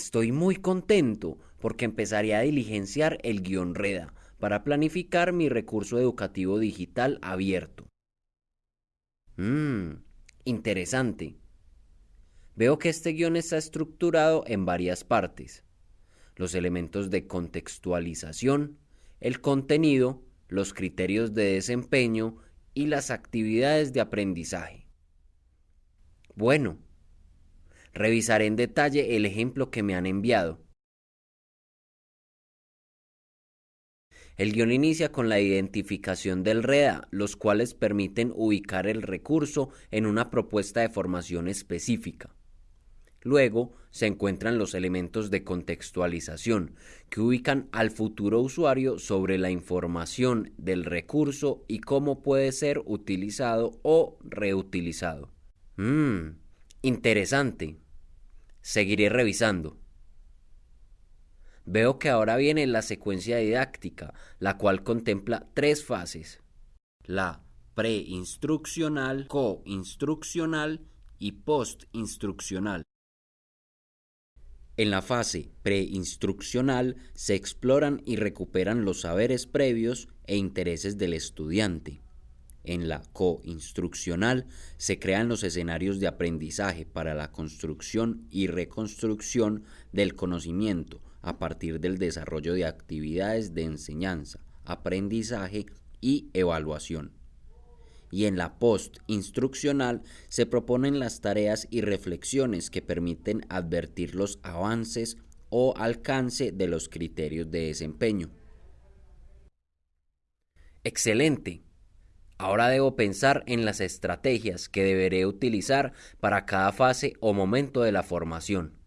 Estoy muy contento porque empezaré a diligenciar el guion REDA para planificar mi recurso educativo digital abierto. Mmm, interesante. Veo que este guion está estructurado en varias partes. Los elementos de contextualización, el contenido, los criterios de desempeño y las actividades de aprendizaje. Bueno, revisaré en detalle el ejemplo que me han enviado. El guion inicia con la identificación del REDA, los cuales permiten ubicar el recurso en una propuesta de formación específica. Luego se encuentran los elementos de contextualización, que ubican al futuro usuario sobre la información del recurso y cómo puede ser utilizado o reutilizado. Mmm, interesante. Seguiré revisando. Veo que ahora viene la secuencia didáctica, la cual contempla tres fases. La preinstruccional, coinstruccional y postinstruccional. En la fase preinstruccional se exploran y recuperan los saberes previos e intereses del estudiante. En la coinstruccional se crean los escenarios de aprendizaje para la construcción y reconstrucción del conocimiento a partir del desarrollo de actividades de enseñanza, aprendizaje y evaluación y en la post-instruccional se proponen las tareas y reflexiones que permiten advertir los avances o alcance de los criterios de desempeño. Excelente. Ahora debo pensar en las estrategias que deberé utilizar para cada fase o momento de la formación.